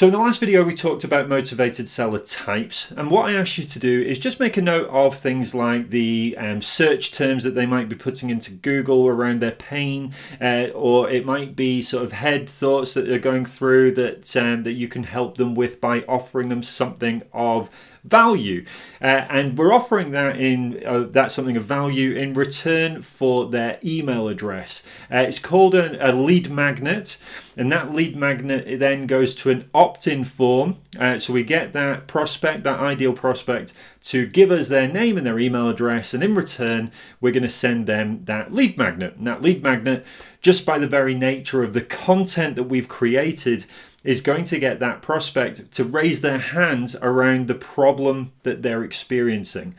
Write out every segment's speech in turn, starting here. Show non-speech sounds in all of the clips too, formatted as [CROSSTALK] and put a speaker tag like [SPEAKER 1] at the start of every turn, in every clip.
[SPEAKER 1] So in the last video we talked about motivated seller types and what I asked you to do is just make a note of things like the um, search terms that they might be putting into Google around their pain uh, or it might be sort of head thoughts that they're going through that, um, that you can help them with by offering them something of value. Uh, and we're offering that in uh, that something of value in return for their email address. Uh, it's called a, a, lead magnet and that lead magnet then goes to an opt-in form. Uh, so we get that prospect that ideal prospect to give us their name and their email address and in return we're going to send them that lead magnet and that lead magnet just by the very nature of the content that we've created is going to get that prospect to raise their hand around the problem that they're experiencing.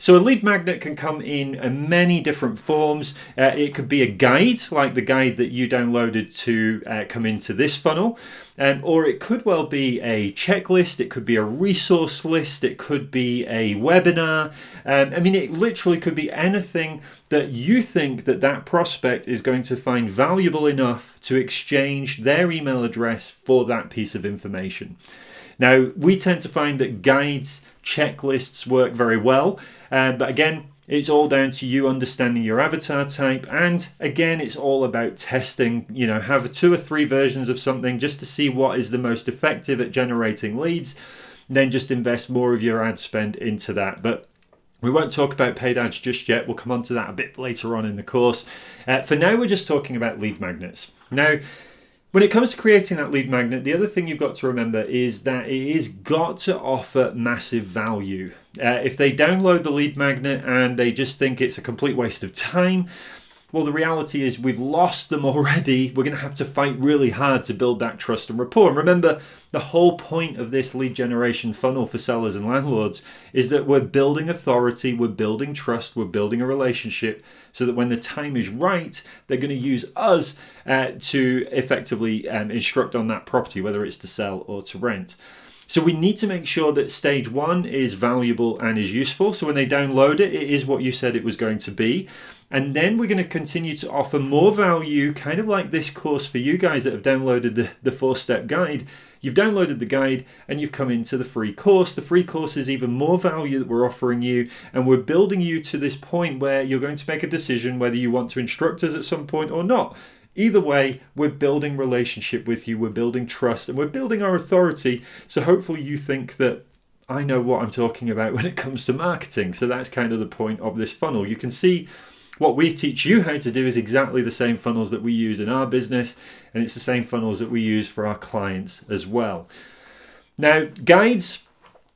[SPEAKER 1] So a lead magnet can come in many different forms. Uh, it could be a guide, like the guide that you downloaded to uh, come into this funnel. Um, or it could well be a checklist, it could be a resource list, it could be a webinar. Um, I mean, it literally could be anything that you think that that prospect is going to find valuable enough to exchange their email address for that piece of information. Now, we tend to find that guides, checklists work very well. Uh, but again, it's all down to you understanding your avatar type. And again, it's all about testing, you know, have two or three versions of something just to see what is the most effective at generating leads. Then just invest more of your ad spend into that. But we won't talk about paid ads just yet. We'll come on to that a bit later on in the course. Uh, for now, we're just talking about lead magnets. Now, when it comes to creating that lead magnet, the other thing you've got to remember is that it is got to offer massive value. Uh, if they download the lead magnet and they just think it's a complete waste of time, well, the reality is we've lost them already. [LAUGHS] We're going to have to fight really hard to build that trust and rapport. And remember, the whole point of this lead generation funnel for sellers and landlords is that we're building authority, we're building trust, we're building a relationship so that when the time is right, they're going to use us uh, to effectively um, instruct on that property, whether it's to sell or to rent. So we need to make sure that stage one is valuable and is useful. So when they download it, it is what you said it was going to be. And then we're going to continue to offer more value, kind of like this course for you guys that have downloaded the, the four-step guide. You've downloaded the guide and you've come into the free course. The free course is even more value that we're offering you and we're building you to this point where you're going to make a decision whether you want to instruct us at some point or not. Either way, we're building relationship with you, we're building trust, and we're building our authority. So hopefully you think that I know what I'm talking about [LAUGHS] when it comes to marketing. So that's kind of the point of this funnel. You can see what we teach you how to do is exactly the same funnels that we use in our business, and it's the same funnels that we use for our clients as well. Now, guides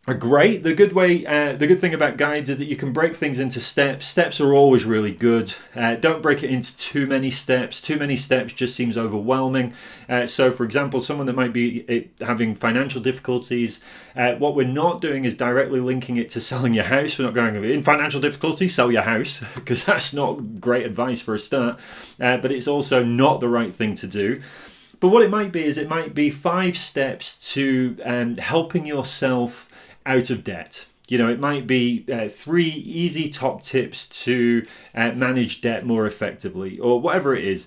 [SPEAKER 1] are great. The good way, uh, the good thing about guides is that you can break things into steps. Steps are always really good. Uh, don't break it into too many steps. Too many steps just seems overwhelming. Uh, so, for example, someone that might be uh, having financial difficulties, uh, what we're not doing is directly linking it to selling your house. We're not going in financial difficulty, sell your house, [LAUGHS] because that's not great advice for a start. Uh, but it's also not the right thing to do. But what it might be is it might be five steps to um, helping yourself out of debt. You know, it might be uh, three easy top tips to uh, manage debt more effectively, or whatever it is.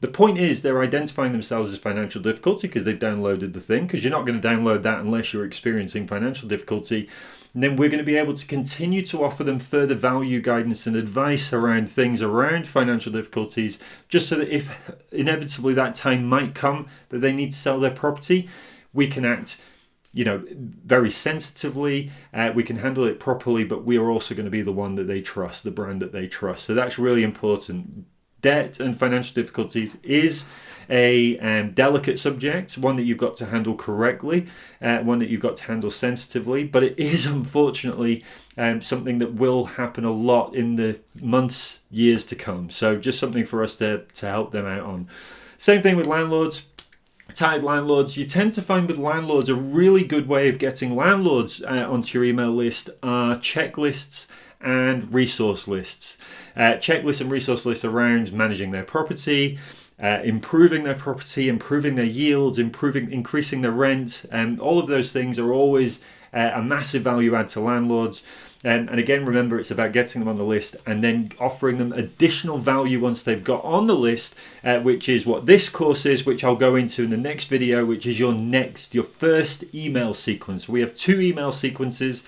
[SPEAKER 1] The point is, they're identifying themselves as financial difficulty because they've downloaded the thing, because you're not going to download that unless you're experiencing financial difficulty. And then we're going to be able to continue to offer them further value, guidance, and advice around things around financial difficulties, just so that if inevitably that time might come that they need to sell their property, we can act you know, very sensitively. Uh, we can handle it properly, but we are also going to be the one that they trust, the brand that they trust. So that's really important. Debt and financial difficulties is a um, delicate subject, one that you've got to handle correctly, uh, one that you've got to handle sensitively, but it is [LAUGHS] unfortunately um, something that will happen a lot in the months, years to come. So just something for us to, to help them out on. Same thing with landlords tied landlords, you tend to find with landlords a really good way of getting landlords uh, onto your email list are checklists and resource lists. Uh, checklists and resource lists around managing their property, uh, improving their property, improving their yields, improving, increasing their rent, and all of those things are always uh, a massive value add to landlords. Um, and again, remember, it's about getting them on the list and then offering them additional value once they've got on the list, uh, which is what this course is, which I'll go into in the next video, which is your next, your first email sequence. We have two email sequences.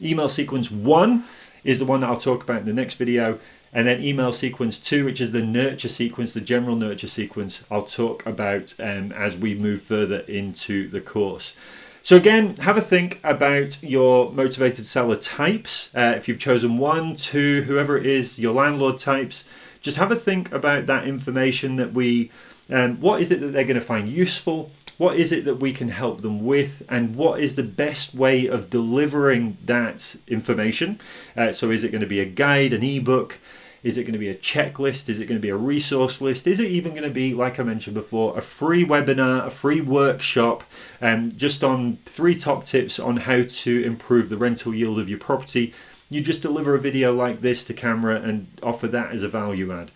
[SPEAKER 1] Email sequence one is the one that I'll talk about in the next video. And then email sequence two, which is the nurture sequence, the general nurture sequence, I'll talk about um, as we move further into the course. So again, have a think about your motivated seller types. Uh, if you've chosen one, two, whoever it is, your landlord types, just have a think about that information that we, um, what is it that they're going to find useful? What is it that we can help them with? And what is the best way of delivering that information? Uh, so is it going to be a guide, an ebook? Is it going to be a checklist? Is it going to be a resource list? Is it even going to be, like I mentioned before, a free webinar, a free workshop, um, just on three top tips on how to improve the rental yield of your property? You just deliver a video like this to camera and offer that as a value add.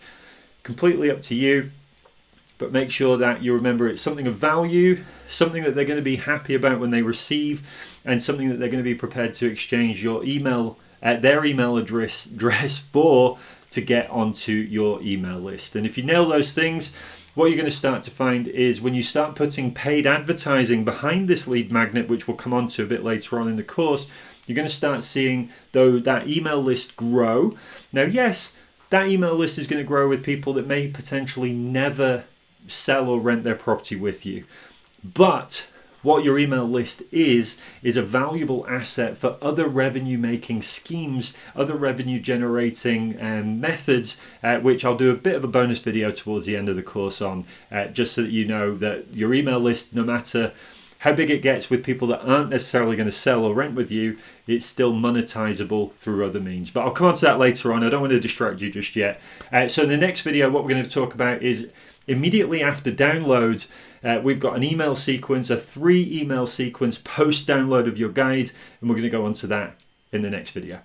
[SPEAKER 1] Completely up to you, but make sure that you remember it's something of value, something that they're going to be happy about when they receive, and something that they're going to be prepared to exchange your email, uh, their email address, address for to get onto your email list. And if you nail those things, what you're going to start to find is when you start putting paid advertising behind this lead magnet, which we'll come on to a bit later on in the course, you're going to start seeing though that email list grow. Now, yes, that email list is going to grow with people that may potentially never sell or rent their property with you. But what your email list is is a valuable asset for other revenue making schemes other revenue generating um, methods uh, which i'll do a bit of a bonus video towards the end of the course on uh, just so that you know that your email list no matter how big it gets with people that aren't necessarily going to sell or rent with you, it's still monetizable through other means. But I'll come on to that later on. I don't want to distract you just yet. Uh, so in the next video, what we're going to talk about is immediately after download, uh, we've got an email sequence, a three email sequence post download of your guide, and we're going to go on to that in the next video.